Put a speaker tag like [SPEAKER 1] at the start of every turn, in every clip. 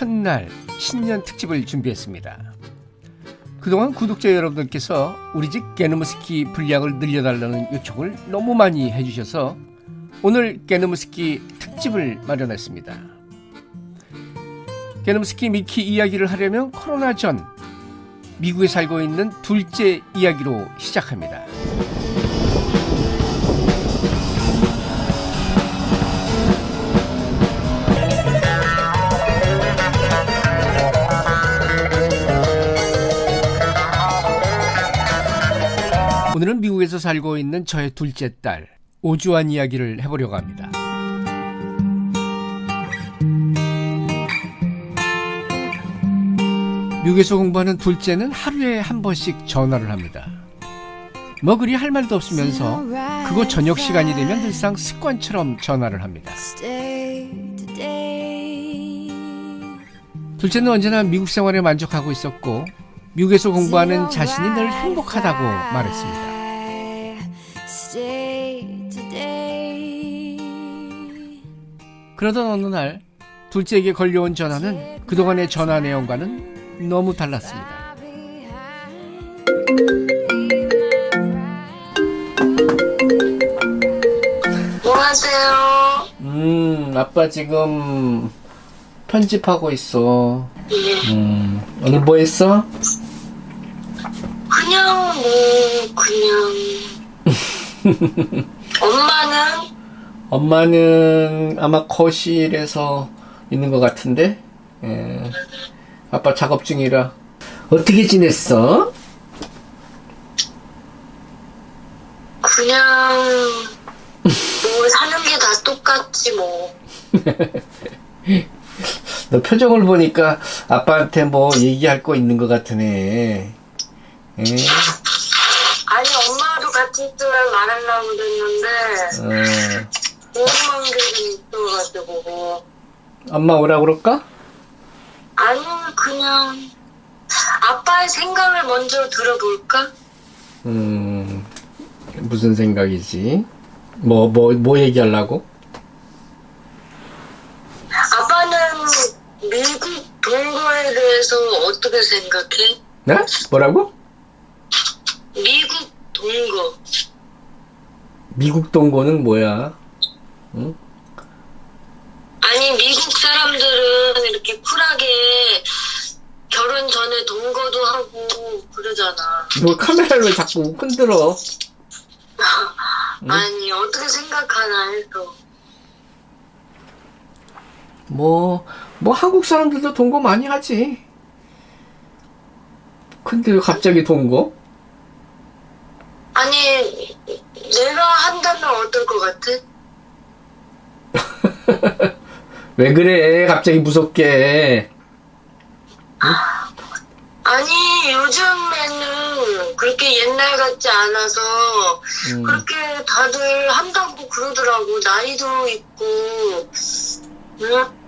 [SPEAKER 1] 첫날 신년 특집을 준비했습니다. 그동안 구독자 여러분들께서 우리 집 게노무스키 분량을 늘려달라는 요청을 너무 많이 해주셔서 오늘 게노무스키 특집을 마련했습니다. 게노무스키 미키 이야기를 하려면 코로나 전 미국에 살고 있는 둘째 이야기로 시작합니다. 오늘은 미국에서 살고 있는 저의 둘째 딸 오주환 이야기를 해보려고 합니다. 미국에서 공부하는 둘째는 하루에 한 번씩 전화를 합니다. 뭐 그리 할 말도 없으면서 그거 저녁 시간이 되면 늘상 습관처럼 전화를 합니다. 둘째는 언제나 미국 생활에 만족하고 있었고 미국에서 공부하는 자신이 늘 행복하다고 말했습니다. 그러던 어느 날 둘째에게 걸려온 전화는 그동안의 전화 내용과는 너무 달랐습니다.
[SPEAKER 2] 뭐 하세요?
[SPEAKER 1] 음, 아빠 지금 편집하고 있어.
[SPEAKER 2] 예.
[SPEAKER 1] 음, 오늘 뭐 했어?
[SPEAKER 2] 그냥 뭐 그냥 엄마는
[SPEAKER 1] 엄마는 아마 거실에서 있는 것 같은데, 예. 아빠 작업 중이라. 어떻게 지냈어?
[SPEAKER 2] 그냥 뭐 사는 게 다 똑같지 뭐.
[SPEAKER 1] 너 표정을 보니까 아빠한테 뭐 얘기할 거 있는 것 같으네. 예?
[SPEAKER 2] 아니 엄마도 같이 있으면 말하려고 그랬는데
[SPEAKER 1] 어,
[SPEAKER 2] 게좀 있어가지고
[SPEAKER 1] 엄마 오라 그럴까?
[SPEAKER 2] 아니 그냥 아빠의 생각을 먼저 들어볼까?
[SPEAKER 1] 음, 무슨 생각이지? 뭐, 뭐, 뭐 얘기하려고?
[SPEAKER 2] 아빠는 미국 동거에 대해서 어떻게 생각해?
[SPEAKER 1] 네? 뭐라고?
[SPEAKER 2] 미국 동거.
[SPEAKER 1] 미국 동거는 뭐야? 응?
[SPEAKER 2] 아니 미국 사람들은 이렇게 쿨하게 결혼 전에 동거도 하고 그러잖아.
[SPEAKER 1] 너 카메라를 왜 자꾸 흔들어?
[SPEAKER 2] 아니 어떻게 생각하나 해서.
[SPEAKER 1] 뭐, 뭐 한국 사람들도 동거 많이 하지. 근데 왜 갑자기 동거?
[SPEAKER 2] 아니 내가 한다면 어떨 것 같아?
[SPEAKER 1] 왜 그래? 갑자기 무섭게.
[SPEAKER 2] 아니 요즘에는 그렇게 옛날 같지 않아서
[SPEAKER 1] 음,
[SPEAKER 2] 그렇게 다들 한다고 그러더라고. 나이도 있고. 응?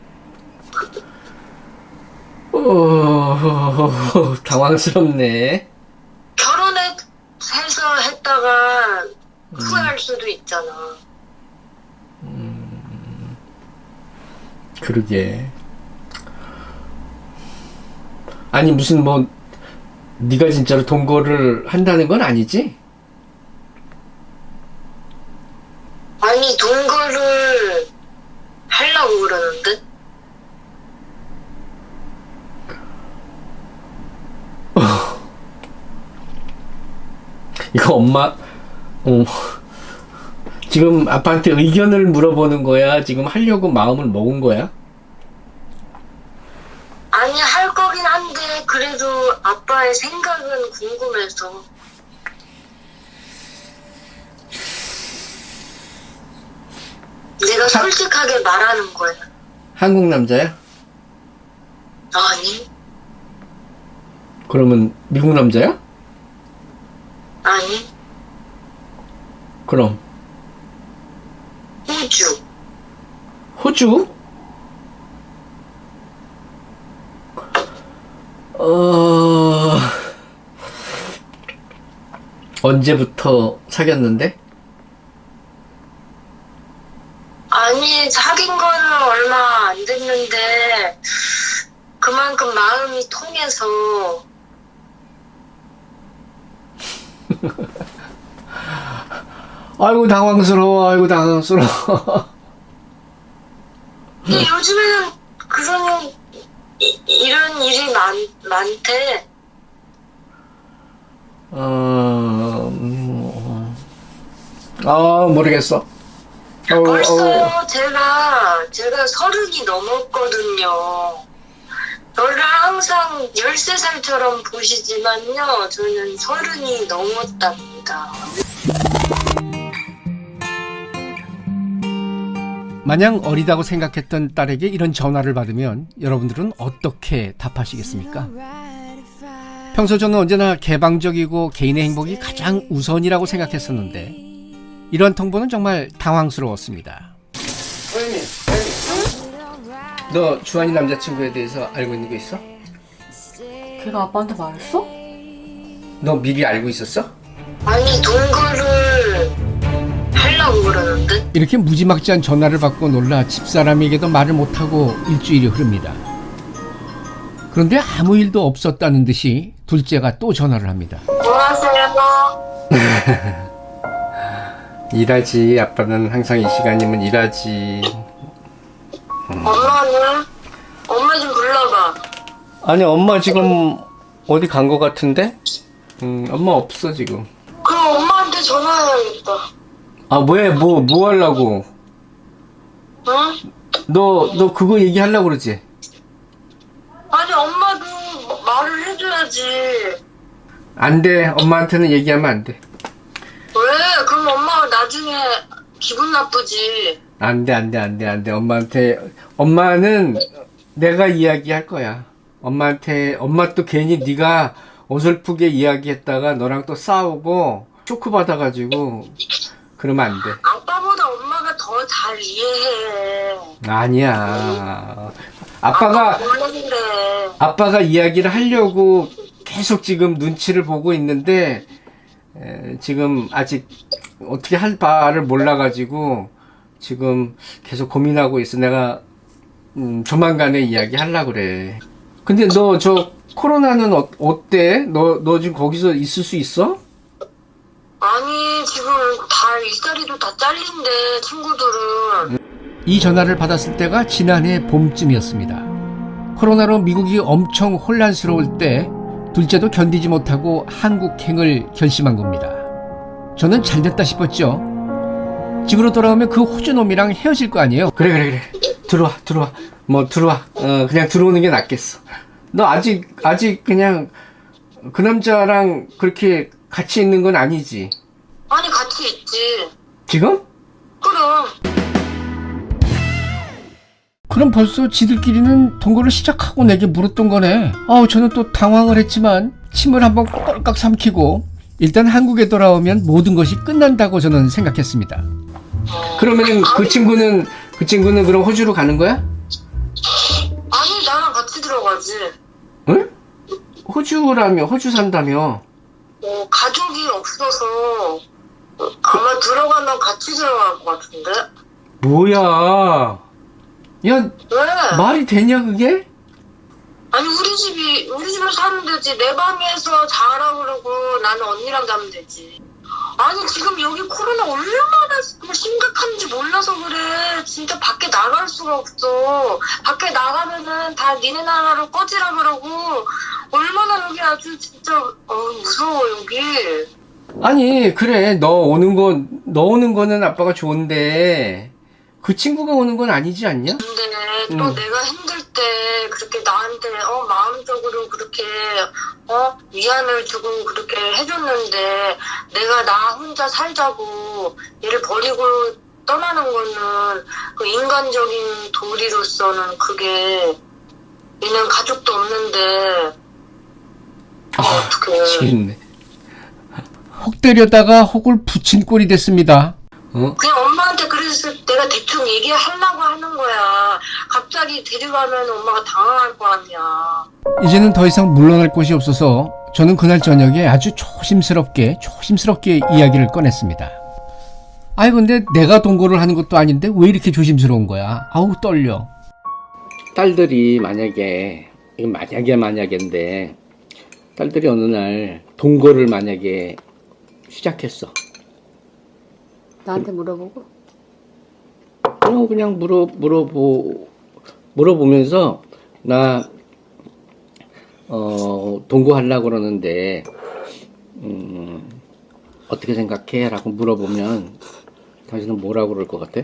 [SPEAKER 1] 어, 당황스럽네.
[SPEAKER 2] 결혼해서 했다가 후회할 수도 있잖아.
[SPEAKER 1] 그러게. 아니 무슨 뭐 네가 진짜로 동거를 한다는 건 아니지?
[SPEAKER 2] 아니 동거를 하려고 그러는데
[SPEAKER 1] 이거 엄마, 어, 지금 아빠한테 의견을 물어보는 거야? 지금 하려고 마음을 먹은 거야?
[SPEAKER 2] 아니 할 거긴 한데 그래도 아빠의 생각은 궁금해서 내가 솔직하게 말하는 거야
[SPEAKER 1] 한국 남자야?
[SPEAKER 2] 아니
[SPEAKER 1] 그러면 미국 남자야?
[SPEAKER 2] 아니
[SPEAKER 1] 그럼
[SPEAKER 2] 호주
[SPEAKER 1] 호주? 어... 언제부터 사귀었는데?
[SPEAKER 2] 아니 사귄 거는 얼마 안 됐는데 그만큼 마음이 통해서
[SPEAKER 1] 아이고 당황스러워 아이고 당황스러워.
[SPEAKER 2] 근데 요즘에는 그런 이, 이런 일이 많, 많대.
[SPEAKER 1] 어... 음, 아 모르겠어. 어, 어,
[SPEAKER 2] 벌써 제가 제가 서른이 넘었거든요. 저를 항상 13살처럼 보시지만요 저는 서른이 넘었답니다
[SPEAKER 1] 마냥 어리다고 생각했던 딸에게 이런 전화를 받으면 여러분들은 어떻게 답하시겠습니까? 평소 저는 언제나 개방적이고 개인의 행복이 가장 우선이라고 생각했었는데 이런 통보는 정말 당황스러웠습니다. 너 주한이 남자친구에 대해서 알고 있는 거 있어?
[SPEAKER 3] 걔가 아빠한테 말했어?
[SPEAKER 1] 너 미리 알고 있었어?
[SPEAKER 2] 아니 동거를 하려고 그러는데
[SPEAKER 1] 이렇게 무지막지한 전화를 받고 놀라 집사람에게도 말을 못하고 일주일이 흐릅니다. 그런데 아무 일도 없었다는 듯이 둘째가 또 전화를 합니다.
[SPEAKER 2] 뭐 하세요?
[SPEAKER 1] 일하지 아빠는 항상 이 시간이면 일하지
[SPEAKER 2] 엄마는? 엄마 좀 불러봐
[SPEAKER 1] 아니 엄마 지금 어디 간 거 같은데? 음 엄마 없어 지금
[SPEAKER 2] 그럼 엄마한테 전화해야겠다
[SPEAKER 1] 아 뭐해? 뭐뭐 하려고?
[SPEAKER 2] 응?
[SPEAKER 1] 너너 그거 얘기하려고 그러지?
[SPEAKER 2] 아니 엄마도 말을 해줘야지.
[SPEAKER 1] 안 돼. 엄마한테는 얘기하면 안 돼.
[SPEAKER 2] 왜? 그럼 엄마가 나중에 기분 나쁘지.
[SPEAKER 1] 안 돼 안 돼 안 돼 안 돼. 엄마한테 엄마는 내가 이야기할 거야. 엄마한테 엄마 또 괜히 네가 어설프게 이야기했다가 너랑 또 싸우고 쇼크 받아가지고 그러면 안 돼
[SPEAKER 2] 아빠보다 엄마가 더 잘 이해해
[SPEAKER 1] 아니야 아빠가 아빠가 이야기를 하려고 계속 지금 눈치를 보고 있는데 에, 지금 아직 어떻게 할 바를 몰라가지고 지금 계속 고민하고 있어. 내가 음, 조만간에 이야기 하려 그래. 근데 너 저 코로나는 어, 어때? 너 너 지금 거기서 있을 수 있어?
[SPEAKER 2] 아니 지금 다 일자리도 다 잘린대 친구들은
[SPEAKER 1] 이 전화를 받았을 때가 지난해 봄쯤이었습니다. 코로나로 미국이 엄청 혼란스러울 때 둘째도 견디지 못하고 한국행을 결심한 겁니다. 저는 잘 됐다 싶었죠. 집으로 돌아오면 그 호주놈이랑 헤어질 거 아니에요? 그래 그래 그래 들어와 들어와 뭐 들어와 어 그냥 들어오는 게 낫겠어. 너 아직 아직 그냥 그 남자랑 그렇게 같이 있는 건 아니지?
[SPEAKER 2] 아니 같이 있지
[SPEAKER 1] 지금?
[SPEAKER 2] 그럼
[SPEAKER 1] 그럼 벌써 지들끼리는 동거를 시작하고 내게 물었던 거네. 아우 저는 또 당황을 했지만 침을 한번 꼴깍 삼키고 일단 한국에 돌아오면 모든 것이 끝난다고 저는 생각했습니다. 그러면 그 친구는 그 친구는 그럼 호주로 가는 거야?
[SPEAKER 2] 아니 나랑 같이 들어가지
[SPEAKER 1] 응? 호주라며 호주 산다며?
[SPEAKER 2] 어, 가족이 없어서 어, 아마 들어가면 같이 들어갈 것 같은데
[SPEAKER 1] 뭐야? 야
[SPEAKER 2] 왜?
[SPEAKER 1] 말이 되냐 그게?
[SPEAKER 2] 아니 우리 집이 우리 집에 사면 되지 내 방에서 자라 그러고 나는 언니랑 자면 되지 아니 지금 여기 코로나 얼마나 심각한지 몰라서 그래. 진짜 밖에 나갈 수가 없어. 밖에 나가면은 다 니네 나라로 꺼지라 그러고. 얼마나 여기 아주 진짜 어, 무서워 여기.
[SPEAKER 1] 아니 그래. 너 오는 거 너 오는 거는 아빠가 좋은데. 그 친구가 오는 건 아니지 않냐?
[SPEAKER 2] 근데 또
[SPEAKER 1] 음.
[SPEAKER 2] 내가 힘들 때 그렇게 나한테 어 마음적으로 그렇게 어 위안을 주고 그렇게 해줬는데 내가 나 혼자 살자고 얘를 버리고 떠나는 거는 그 인간적인 도리로서는 그게 얘는 가족도 없는데
[SPEAKER 1] 아. 미치겠네. 혹 때려다가 혹을 붙인 꼴이 됐습니다. 어?
[SPEAKER 2] 그냥 엄마한테 그래서 내가 대충 얘기하려고 하는 거야 갑자기 데려가면 엄마가 당황할 거 아니야
[SPEAKER 1] 이제는 더 이상 물러날 곳이 없어서 저는 그날 저녁에 아주 조심스럽게 조심스럽게 이야기를 꺼냈습니다. 아이 근데 내가 동거를 하는 것도 아닌데 왜 이렇게 조심스러운 거야? 아우 떨려. 딸들이 만약에 이건 만약에 만약인데 딸들이 어느 날 동거를 만약에 시작했어.
[SPEAKER 3] 나한테 물어보고
[SPEAKER 1] 어, 그냥 물어 물어보 물어보면서 나 어, 동거하려고 그러는데 음, 어떻게 생각해?라고 물어보면 당신은 뭐라고 그럴 것 같아?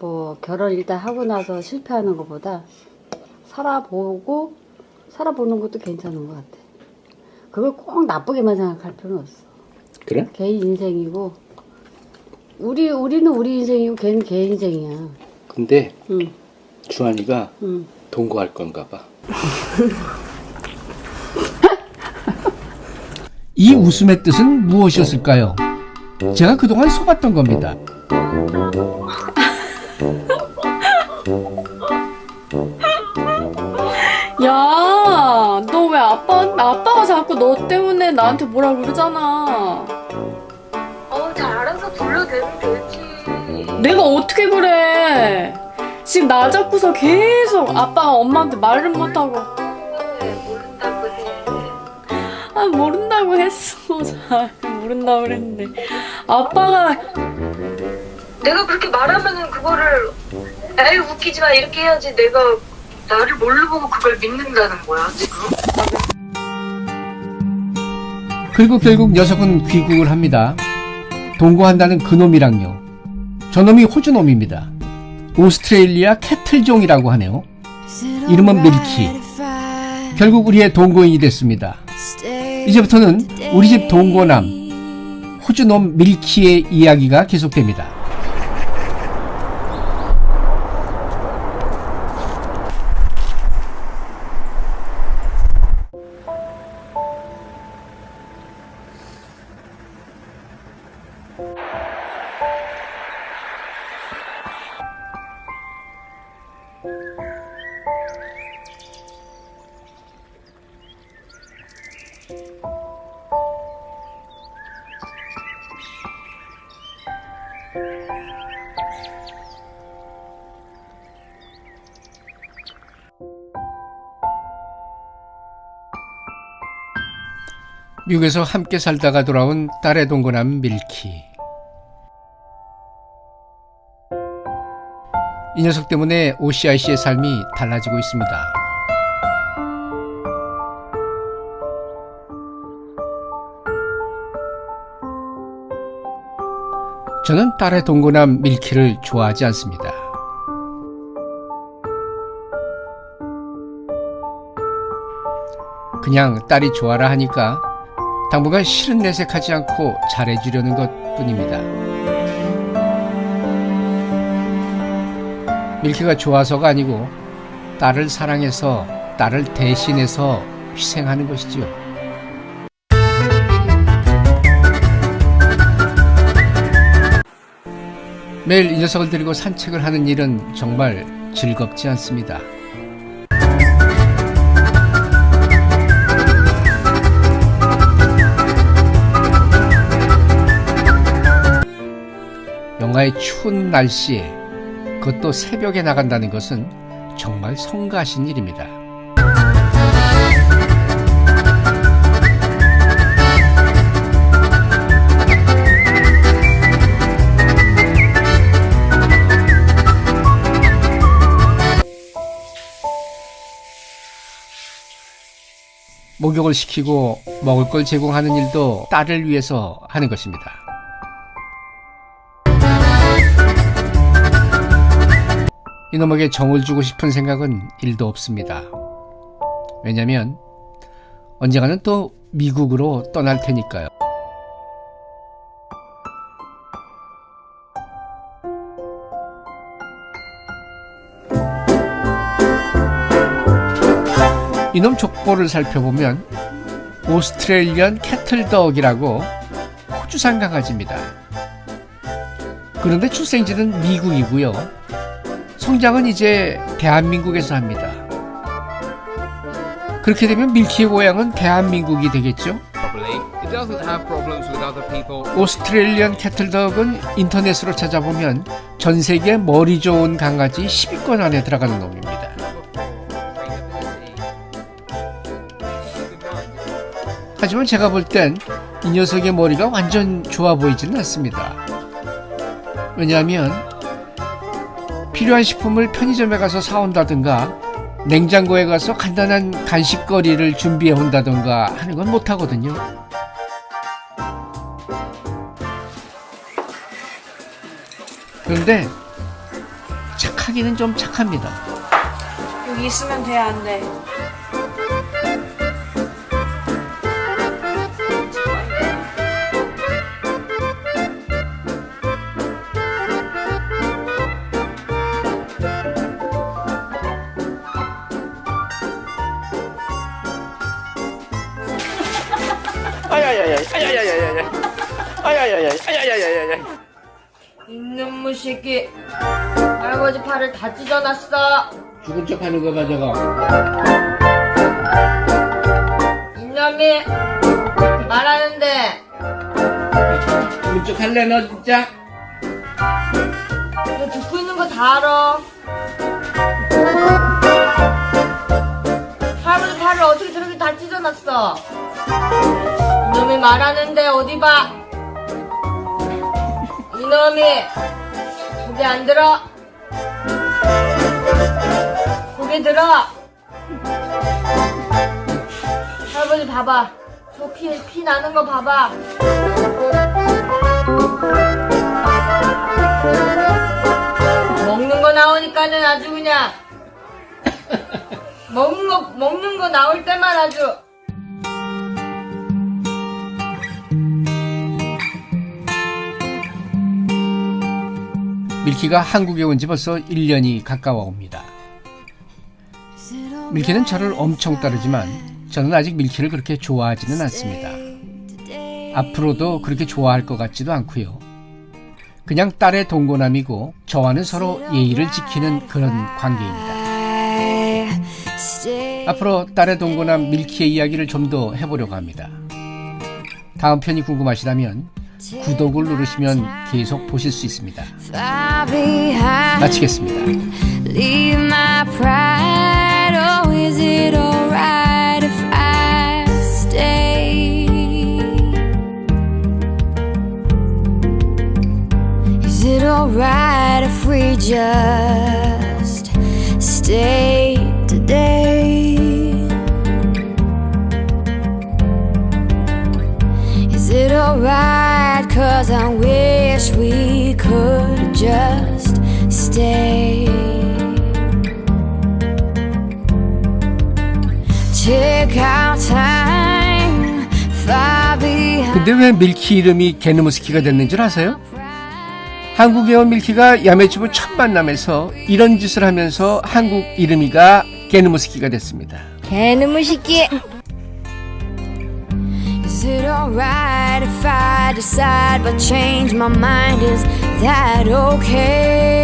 [SPEAKER 3] 뭐 결혼 일단 하고 나서 실패하는 것보다 살아보고 살아보는 것도 괜찮은 것 같아. 그걸 꼭 나쁘게만 생각할 필요는 없어.
[SPEAKER 1] 그래?
[SPEAKER 3] 개인 인생이고 우리 우리는 우리 인생이고 걔는 걔 인생이야.
[SPEAKER 1] 근데
[SPEAKER 3] 응,
[SPEAKER 1] 주한이가
[SPEAKER 3] 응.
[SPEAKER 1] 동거할 건가 봐. 이 웃음의 뜻은 무엇이었을까요? 제가 그동안 속았던 겁니다.
[SPEAKER 4] 야, 너 왜 아빠, 나 아빠가 자꾸 너 때문에 나한테 뭐라 그러잖아.
[SPEAKER 2] 되지
[SPEAKER 4] 내가 어떻게 그래? 지금 나 잡고서 계속 아빠가 엄마한테 말을 못하고,
[SPEAKER 2] 모른다고
[SPEAKER 4] 아, 모른다고 했어. 잘 모른다고 그랬는데. 아빠가,
[SPEAKER 2] 내가 그렇게 말하면은 그거를 에이 웃기지 마 이렇게 해야지 내가 나를 뭘로 보고 그걸 믿는다는 거야 지금
[SPEAKER 1] 그리고 결국 녀석은 귀국을 합니다. 동거한다는 그놈이랑요. 저놈이 호주놈입니다. 오스트레일리아 cattle종이라고 하네요. 이름은 밀키. 결국 우리의 동거인이 됐습니다. 이제부터는 우리 집 동거남 호주놈 밀키의 이야기가 계속됩니다. 미국에서 함께 살다가 돌아온 딸의 동거남 밀키. 이 녀석 때문에 OCIC의 삶이 달라지고 있습니다. 저는 딸의 동거남 밀키를 좋아하지 않습니다. 그냥 딸이 좋아라 하니까 당분간 싫은 내색하지 않고 잘해주려는 것 뿐입니다. 밀키가 좋아서가 아니고 딸을 사랑해서 딸을 대신해서 희생하는 것이지요. 매일 이 녀석을 데리고 산책을 하는 일은 정말 즐겁지 않습니다. 영하의 추운 날씨에 그것도 새벽에 나간다는 것은 정말 성가신 일입니다. 목욕을 시키고 먹을 걸 제공하는 일도 딸을 위해서 하는 것입니다. 이놈에게 정을 주고 싶은 생각은 일도 없습니다. 왜냐면 언젠가는 또 미국으로 떠날 테니까요. 이놈 족보를 살펴보면 오스트레일리언 캐틀덕이라고 호주산 강아지입니다. 그런데 출생지는 미국이고요. 성장은 이제 대한민국에서 합니다. 그렇게 되면 밀키의 고향은 대한민국이 되겠죠? 오스트레일리안 캐틀덕은 인터넷으로 찾아보면 전 세계 머리 좋은 강아지 10위권 안에 들어가는 놈입니다. 하지만 제가 볼 땐 이 녀석의 머리가 완전 좋아 보이지는 않습니다. 왜냐하면 필요한 식품을 편의점에 가서 사온다든가 냉장고에 가서 간단한 간식거리를 준비해 온다든가 하는 건 못하거든요. 그런데 착하기는 좀 착합니다.
[SPEAKER 4] 여기 있으면 돼, 안 돼?
[SPEAKER 3] 이놈의 새끼 할아버지 팔을 다 찢어놨어.
[SPEAKER 1] 죽은 척 하는 거 가져가.
[SPEAKER 3] 이놈이 말하는데.
[SPEAKER 1] 죽은 척 할래 너 진짜?
[SPEAKER 3] 너 듣고 있는 거 다 알아. 할아버지 팔을 어떻게 저렇게 다 찢어놨어? 이놈이 말하는데 어디 봐 이놈이. 고개 안 들어. 고개 들어. 할아버지 봐봐. 저 피 피 나는 거 봐봐. 먹는 거 나오니까는 아주 그냥. 먹는 거 먹는 거 나올 때만 아주
[SPEAKER 1] 밀키가 한국에 온 지 벌써 1년이 가까워 옵니다. 밀키는 저를 엄청 따르지만 저는 아직 밀키를 그렇게 좋아하지는 않습니다. 앞으로도 그렇게 좋아할 것 같지도 않고요. 그냥 딸의 동고남이고 저와는 서로 예의를 지키는 그런 관계입니다. 앞으로 딸의 동고남 밀키의 이야기를 좀 더 해보려고 합니다. 다음 편이 궁금하시다면 구독을 누르시면 계속 보실 수 있습니다. 마치겠습니다.
[SPEAKER 5] Oh, alright if we just stay stay. Take our time, far behind.
[SPEAKER 1] 근데 왜 밀키 이름이 게누무스키가 됐는 줄 아세요? 한국에 온 밀키가 야매주부 첫 만남에서 이런 짓을 하면서 한국 이름이가 게누무스키가 됐습니다.
[SPEAKER 3] 새끼
[SPEAKER 5] Is it alright if I decide but change my mind? Is that okay?